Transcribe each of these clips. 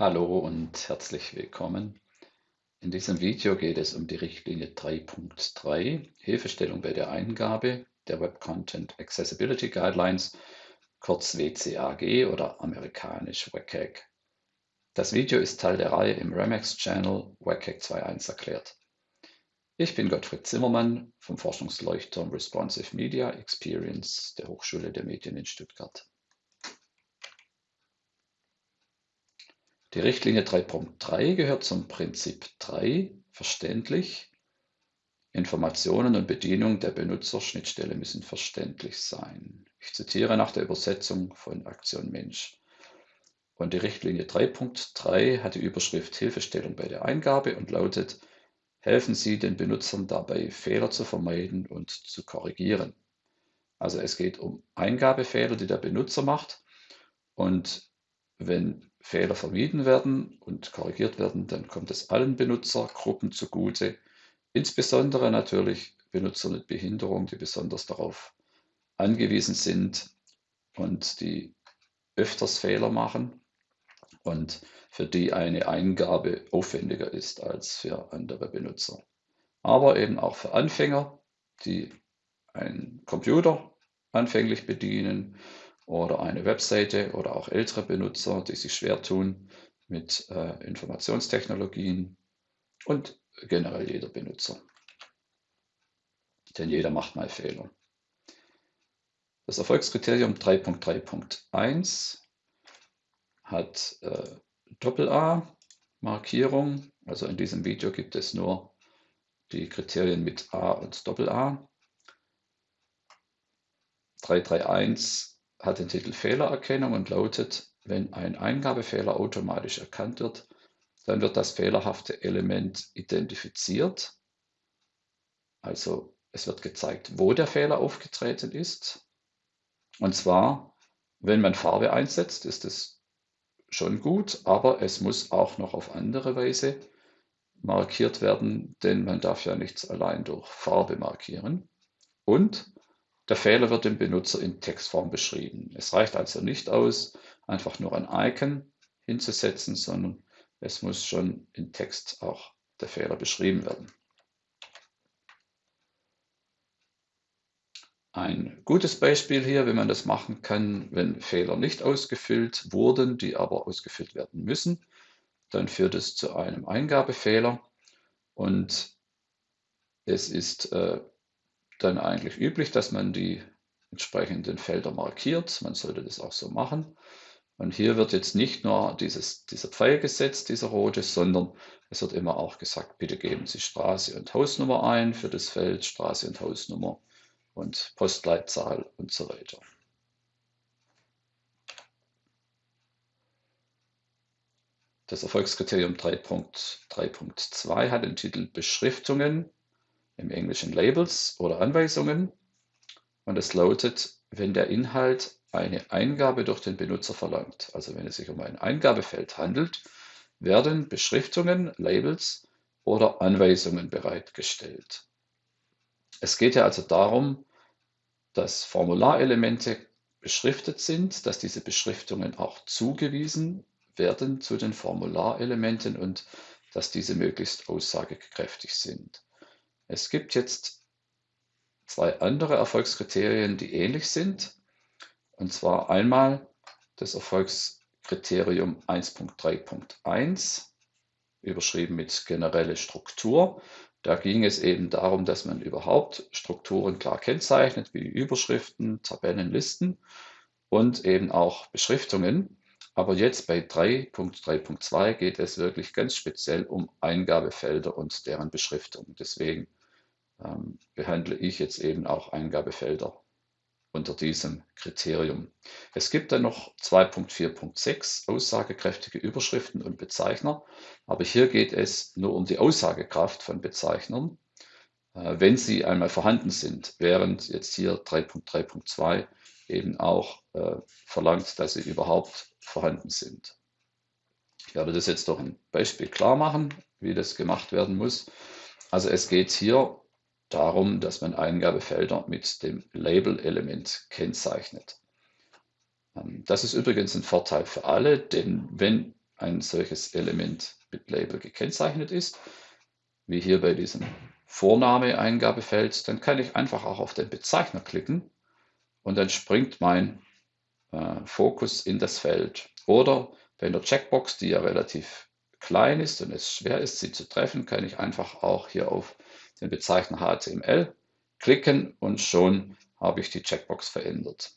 Hallo und herzlich willkommen. In diesem Video geht es um die Richtlinie 3.3, Hilfestellung bei der Eingabe der Web Content Accessibility Guidelines, kurz WCAG oder amerikanisch WCAG. Das Video ist Teil der Reihe im Remax-Channel WCAG 2.1 erklärt. Ich bin Gottfried Zimmermann vom Forschungsleuchtturm Responsive Media Experience der Hochschule der Medien in Stuttgart. Die Richtlinie 3.3 gehört zum Prinzip 3, verständlich. Informationen und Bedienung der Benutzerschnittstelle müssen verständlich sein. Ich zitiere nach der Übersetzung von Aktion Mensch. Und die Richtlinie 3.3 hat die Überschrift Hilfestellung bei der Eingabe und lautet, helfen Sie den Benutzern dabei, Fehler zu vermeiden und zu korrigieren. Also es geht um Eingabefehler, die der Benutzer macht. Und wenn Fehler vermieden werden und korrigiert werden, dann kommt es allen Benutzergruppen zugute, insbesondere natürlich Benutzer mit Behinderung, die besonders darauf angewiesen sind und die öfters Fehler machen und für die eine Eingabe aufwendiger ist als für andere Benutzer. Aber eben auch für Anfänger, die einen Computer anfänglich bedienen oder eine Webseite oder auch ältere Benutzer, die sich schwer tun mit äh, Informationstechnologien und generell jeder Benutzer. Denn jeder macht mal Fehler. Das Erfolgskriterium 3.3.1 hat äh, Doppel-A-Markierung. Also in diesem Video gibt es nur die Kriterien mit A und Doppel-A. 331 hat den Titel Fehlererkennung und lautet, wenn ein Eingabefehler automatisch erkannt wird, dann wird das fehlerhafte Element identifiziert. Also es wird gezeigt, wo der Fehler aufgetreten ist. Und zwar, wenn man Farbe einsetzt, ist es schon gut, aber es muss auch noch auf andere Weise markiert werden, denn man darf ja nichts allein durch Farbe markieren. Und der Fehler wird dem Benutzer in Textform beschrieben. Es reicht also nicht aus, einfach nur ein Icon hinzusetzen, sondern es muss schon in Text auch der Fehler beschrieben werden. Ein gutes Beispiel hier, wie man das machen kann, wenn Fehler nicht ausgefüllt wurden, die aber ausgefüllt werden müssen, dann führt es zu einem Eingabefehler und es ist äh, dann eigentlich üblich, dass man die entsprechenden Felder markiert. Man sollte das auch so machen. Und hier wird jetzt nicht nur dieses, dieser Pfeil gesetzt, dieser rote, sondern es wird immer auch gesagt, bitte geben Sie Straße und Hausnummer ein für das Feld, Straße und Hausnummer und Postleitzahl und so weiter. Das Erfolgskriterium 3.3.2 hat den Titel Beschriftungen im Englischen Labels oder Anweisungen. Und es lautet, wenn der Inhalt eine Eingabe durch den Benutzer verlangt, also wenn es sich um ein Eingabefeld handelt, werden Beschriftungen, Labels oder Anweisungen bereitgestellt. Es geht ja also darum, dass Formularelemente beschriftet sind, dass diese Beschriftungen auch zugewiesen werden zu den Formularelementen und dass diese möglichst aussagekräftig sind. Es gibt jetzt zwei andere Erfolgskriterien, die ähnlich sind. Und zwar einmal das Erfolgskriterium 1.3.1, überschrieben mit generelle Struktur. Da ging es eben darum, dass man überhaupt Strukturen klar kennzeichnet, wie Überschriften, Tabellen, Listen und eben auch Beschriftungen. Aber jetzt bei 3.3.2 geht es wirklich ganz speziell um Eingabefelder und deren Beschriftung. Deswegen ähm, behandle ich jetzt eben auch Eingabefelder unter diesem Kriterium. Es gibt dann noch 2.4.6 aussagekräftige Überschriften und Bezeichner, aber hier geht es nur um die Aussagekraft von Bezeichnern, äh, wenn sie einmal vorhanden sind, während jetzt hier 3.3.2 eben auch äh, verlangt, dass sie überhaupt vorhanden sind. Ich werde das jetzt durch ein Beispiel klar machen, wie das gemacht werden muss. Also es geht hier darum, dass man Eingabefelder mit dem Label-Element kennzeichnet. Ähm, das ist übrigens ein Vorteil für alle, denn wenn ein solches Element mit Label gekennzeichnet ist, wie hier bei diesem Vorname-Eingabefeld, dann kann ich einfach auch auf den Bezeichner klicken und dann springt mein äh, Fokus in das Feld. Oder bei der Checkbox, die ja relativ klein ist und es schwer ist, sie zu treffen, kann ich einfach auch hier auf den Bezeichner HTML klicken und schon habe ich die Checkbox verändert.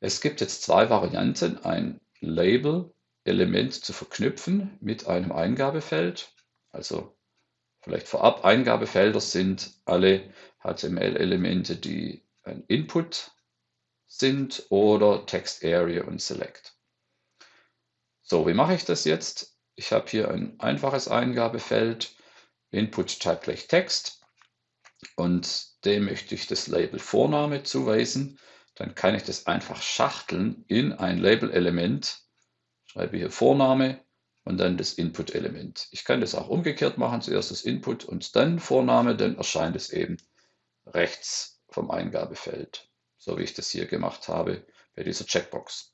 Es gibt jetzt zwei Varianten, ein Label-Element zu verknüpfen mit einem Eingabefeld. Also vielleicht vorab Eingabefelder sind alle HTML-Elemente, die ein Input sind oder Text Area und Select. So, wie mache ich das jetzt? Ich habe hier ein einfaches Eingabefeld, Input Type gleich Text und dem möchte ich das Label Vorname zuweisen. Dann kann ich das einfach schachteln in ein Label-Element, schreibe hier Vorname und dann das Input-Element. Ich kann das auch umgekehrt machen, zuerst das Input und dann Vorname, dann erscheint es eben rechts vom Eingabefeld, so wie ich das hier gemacht habe bei dieser Checkbox.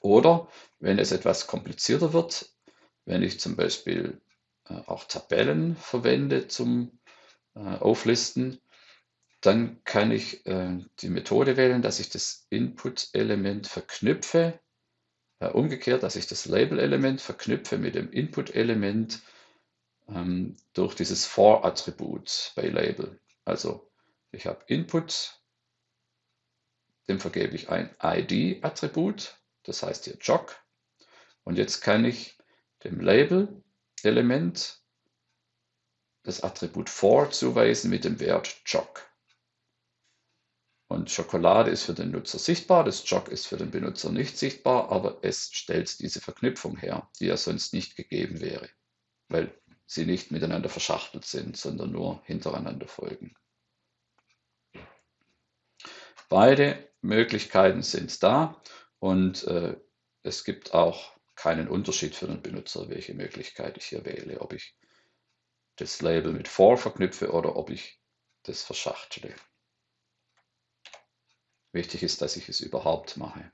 Oder wenn es etwas komplizierter wird, wenn ich zum Beispiel auch Tabellen verwende zum äh, Auflisten, dann kann ich äh, die Methode wählen, dass ich das Input-Element verknüpfe, umgekehrt, dass ich das Label-Element verknüpfe mit dem Input-Element ähm, durch dieses For-Attribut bei Label. Also ich habe Input, dem vergebe ich ein ID-Attribut, das heißt hier Jog. Und jetzt kann ich dem Label-Element das Attribut for zuweisen mit dem Wert Jog. Und Schokolade ist für den Nutzer sichtbar, das Jog ist für den Benutzer nicht sichtbar, aber es stellt diese Verknüpfung her, die ja sonst nicht gegeben wäre, weil sie nicht miteinander verschachtelt sind, sondern nur hintereinander folgen. Beide Möglichkeiten sind da und äh, es gibt auch keinen Unterschied für den Benutzer, welche Möglichkeit ich hier wähle, ob ich das Label mit for verknüpfe oder ob ich das verschachtle. Wichtig ist, dass ich es überhaupt mache.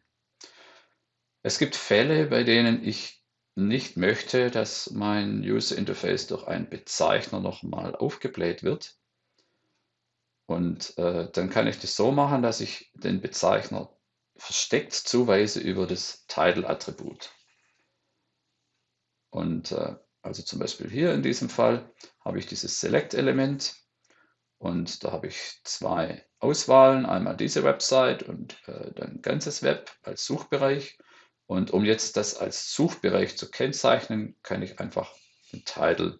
Es gibt Fälle, bei denen ich nicht möchte, dass mein User Interface durch einen Bezeichner nochmal aufgebläht wird. Und äh, dann kann ich das so machen, dass ich den Bezeichner versteckt zuweise über das Title-Attribut. Und äh, also zum Beispiel hier in diesem Fall habe ich dieses Select-Element und da habe ich zwei Auswahlen, einmal diese Website und äh, dann ganzes Web als Suchbereich. Und um jetzt das als Suchbereich zu kennzeichnen, kann ich einfach den Title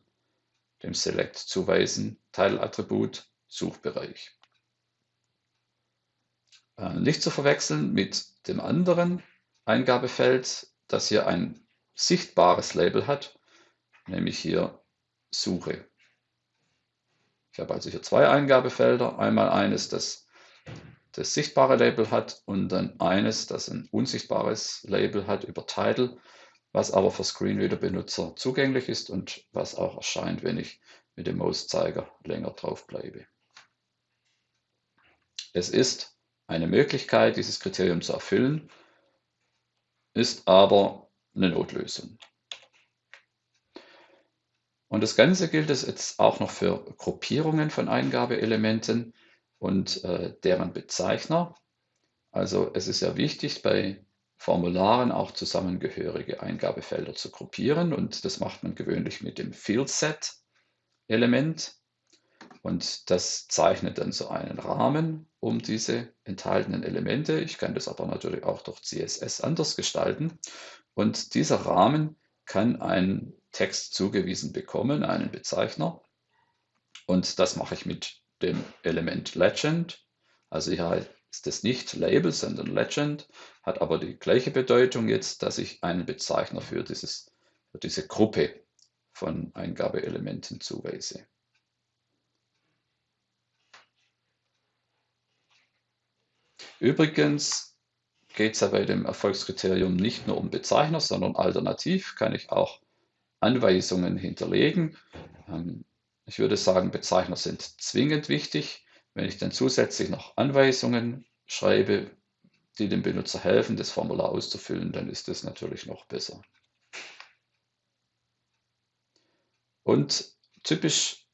dem Select zuweisen, Title-Attribut, Suchbereich. Äh, nicht zu verwechseln mit dem anderen Eingabefeld, das hier ein sichtbares Label hat, nämlich hier Suche. Ich habe also hier zwei Eingabefelder. Einmal eines, das das sichtbare Label hat und dann eines, das ein unsichtbares Label hat über Title, was aber für Screenreader-Benutzer zugänglich ist und was auch erscheint, wenn ich mit dem Mauszeiger länger drauf bleibe. Es ist eine Möglichkeit, dieses Kriterium zu erfüllen, ist aber eine Notlösung. Und das Ganze gilt es jetzt auch noch für Gruppierungen von Eingabeelementen und äh, deren Bezeichner. Also es ist ja wichtig, bei Formularen auch zusammengehörige Eingabefelder zu gruppieren und das macht man gewöhnlich mit dem Fieldset-Element. Und das zeichnet dann so einen Rahmen um diese enthaltenen Elemente. Ich kann das aber natürlich auch durch CSS anders gestalten. Und dieser Rahmen kann einen Text zugewiesen bekommen, einen Bezeichner. Und das mache ich mit dem Element Legend. Also hier ist es nicht Label, sondern Legend, hat aber die gleiche Bedeutung jetzt, dass ich einen Bezeichner für, dieses, für diese Gruppe von Eingabeelementen zuweise. Übrigens geht es ja bei dem Erfolgskriterium nicht nur um Bezeichner, sondern alternativ kann ich auch Anweisungen hinterlegen. Ähm, ich würde sagen, Bezeichner sind zwingend wichtig. Wenn ich dann zusätzlich noch Anweisungen schreibe, die dem Benutzer helfen, das Formular auszufüllen, dann ist das natürlich noch besser. Und typisch,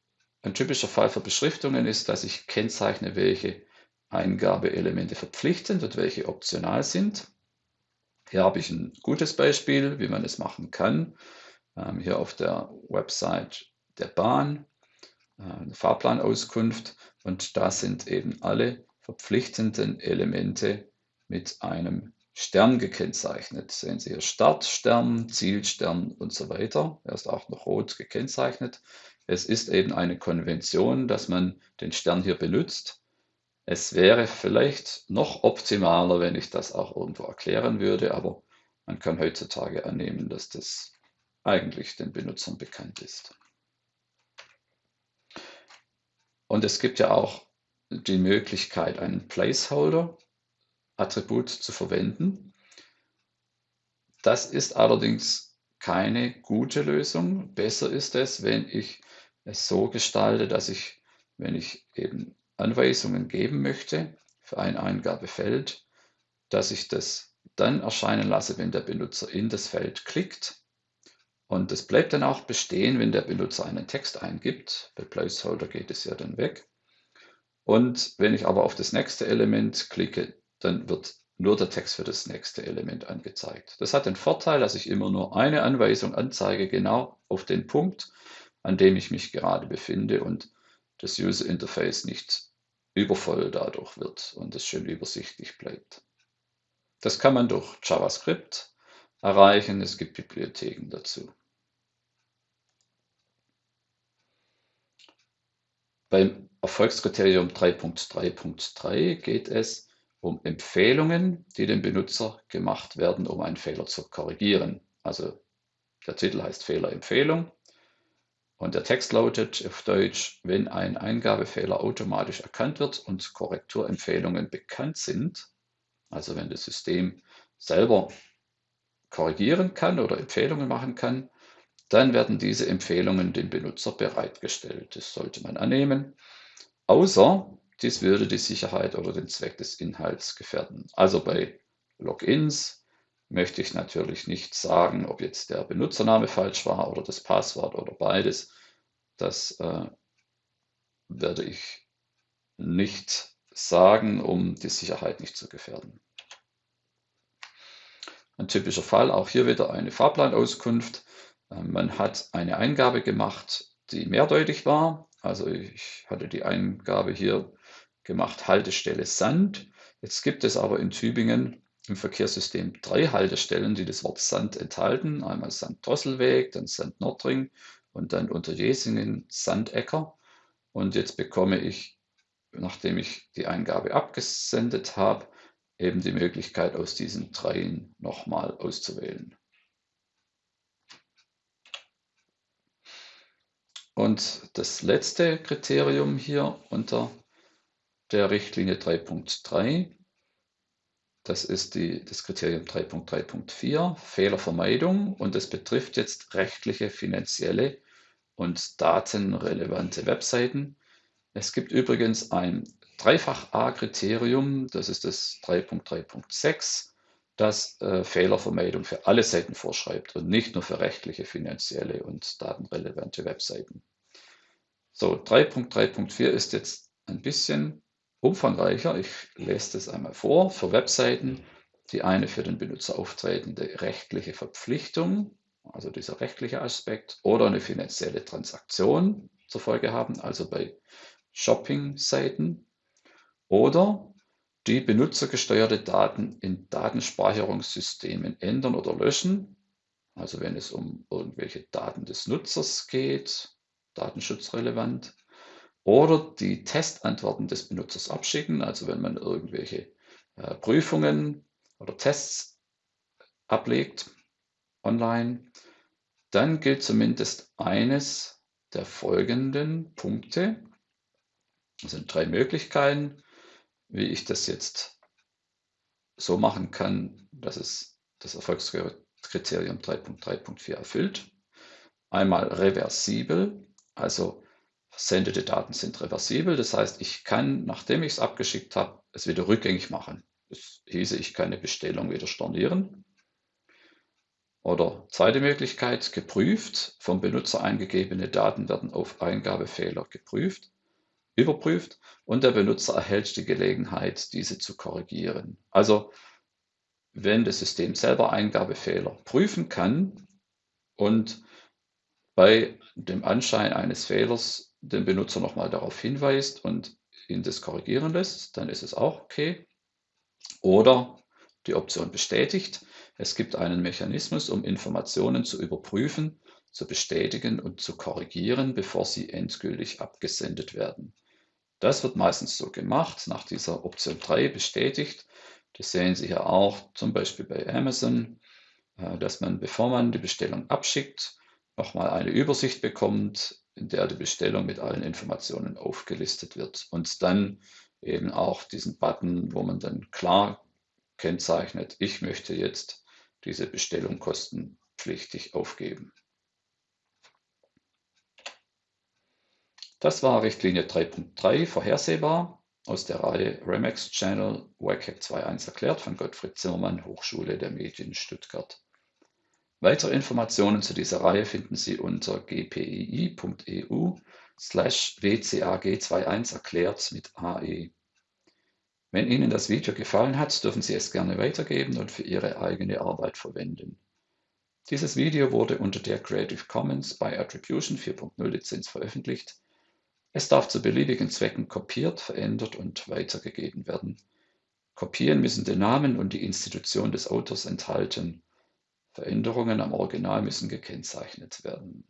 ein typischer Fall für Beschriftungen ist, dass ich kennzeichne, welche Eingabeelemente verpflichtend und welche optional sind. Hier habe ich ein gutes Beispiel, wie man es machen kann. Ähm, hier auf der Website der Bahn, äh, eine Fahrplanauskunft und da sind eben alle verpflichtenden Elemente mit einem Stern gekennzeichnet. Sehen Sie hier Startstern, Zielstern und so weiter. Er ist auch noch rot gekennzeichnet. Es ist eben eine Konvention, dass man den Stern hier benutzt. Es wäre vielleicht noch optimaler, wenn ich das auch irgendwo erklären würde, aber man kann heutzutage annehmen, dass das eigentlich den Benutzern bekannt ist. Und es gibt ja auch die Möglichkeit, einen Placeholder-Attribut zu verwenden. Das ist allerdings keine gute Lösung. Besser ist es, wenn ich es so gestalte, dass ich, wenn ich eben Anweisungen geben möchte für ein Eingabefeld, dass ich das dann erscheinen lasse, wenn der Benutzer in das Feld klickt. Und es bleibt dann auch bestehen, wenn der Benutzer einen Text eingibt. Bei Placeholder geht es ja dann weg. Und wenn ich aber auf das nächste Element klicke, dann wird nur der Text für das nächste Element angezeigt. Das hat den Vorteil, dass ich immer nur eine Anweisung anzeige, genau auf den Punkt, an dem ich mich gerade befinde und das User Interface nicht übervoll dadurch wird und es schön übersichtlich bleibt. Das kann man durch JavaScript erreichen. Es gibt Bibliotheken dazu. Beim Erfolgskriterium 3.3.3 geht es um Empfehlungen, die dem Benutzer gemacht werden, um einen Fehler zu korrigieren. Also der Titel heißt Fehlerempfehlung und der Text lautet auf Deutsch, wenn ein Eingabefehler automatisch erkannt wird und Korrekturempfehlungen bekannt sind, also wenn das System selber korrigieren kann oder Empfehlungen machen kann, dann werden diese Empfehlungen dem Benutzer bereitgestellt. Das sollte man annehmen, außer dies würde die Sicherheit oder den Zweck des Inhalts gefährden. Also bei Logins möchte ich natürlich nicht sagen, ob jetzt der Benutzername falsch war oder das Passwort oder beides. Das äh, werde ich nicht sagen, um die Sicherheit nicht zu gefährden. Ein typischer Fall, auch hier wieder eine Fahrplanauskunft. Ähm, man hat eine Eingabe gemacht, die mehrdeutig war. Also ich hatte die Eingabe hier gemacht, Haltestelle Sand. Jetzt gibt es aber in Tübingen im Verkehrssystem drei Haltestellen, die das Wort Sand enthalten. Einmal Sand-Drosselweg, dann Sand-Nordring und dann unter Jesingen Sandecker. Und jetzt bekomme ich, nachdem ich die Eingabe abgesendet habe, eben die Möglichkeit, aus diesen dreien nochmal auszuwählen. Und das letzte Kriterium hier unter der Richtlinie 3.3, das ist die, das Kriterium 3.3.4, Fehlervermeidung und es betrifft jetzt rechtliche, finanzielle und datenrelevante Webseiten. Es gibt übrigens ein Dreifach-A-Kriterium, das ist das 3.3.6, das äh, Fehlervermeidung für alle Seiten vorschreibt und nicht nur für rechtliche, finanzielle und datenrelevante Webseiten. So, 3.3.4 ist jetzt ein bisschen umfangreicher. Ich lese das einmal vor. Für Webseiten, die eine für den Benutzer auftretende rechtliche Verpflichtung, also dieser rechtliche Aspekt, oder eine finanzielle Transaktion zur Folge haben, also bei Shopping-Seiten, oder die benutzergesteuerte Daten in Datenspeicherungssystemen ändern oder löschen, also wenn es um irgendwelche Daten des Nutzers geht, datenschutzrelevant, oder die Testantworten des Benutzers abschicken, also wenn man irgendwelche äh, Prüfungen oder Tests ablegt online, dann gilt zumindest eines der folgenden Punkte. Das sind drei Möglichkeiten, wie ich das jetzt so machen kann, dass es das Erfolgskriterium 3.3.4 erfüllt. Einmal reversibel, also versendete Daten sind reversibel. Das heißt, ich kann, nachdem ich es abgeschickt habe, es wieder rückgängig machen. Das hieße, ich kann eine Bestellung wieder stornieren. Oder zweite Möglichkeit, geprüft. Vom Benutzer eingegebene Daten werden auf Eingabefehler geprüft, überprüft und der Benutzer erhält die Gelegenheit, diese zu korrigieren. Also wenn das System selber Eingabefehler prüfen kann und bei dem Anschein eines Fehlers den Benutzer nochmal darauf hinweist und ihn das korrigieren lässt, dann ist es auch okay. Oder die Option bestätigt. Es gibt einen Mechanismus, um Informationen zu überprüfen, zu bestätigen und zu korrigieren, bevor sie endgültig abgesendet werden. Das wird meistens so gemacht, nach dieser Option 3 bestätigt. Das sehen Sie hier auch zum Beispiel bei Amazon, äh, dass man, bevor man die Bestellung abschickt, nochmal eine Übersicht bekommt, in der die Bestellung mit allen Informationen aufgelistet wird und dann eben auch diesen Button, wo man dann klar kennzeichnet, ich möchte jetzt diese Bestellung kostenpflichtig aufgeben. Das war Richtlinie 3.3 vorhersehbar aus der Reihe Remax Channel WCAG 2.1 erklärt von Gottfried Zimmermann, Hochschule der Medien Stuttgart. Weitere Informationen zu dieser Reihe finden Sie unter gpii.eu slash wcag21 erklärt mit AE. Wenn Ihnen das Video gefallen hat, dürfen Sie es gerne weitergeben und für Ihre eigene Arbeit verwenden. Dieses Video wurde unter der Creative Commons by Attribution 4.0 Lizenz veröffentlicht. Es darf zu beliebigen Zwecken kopiert, verändert und weitergegeben werden. Kopien müssen den Namen und die Institution des Autors enthalten. Veränderungen am Original müssen gekennzeichnet werden.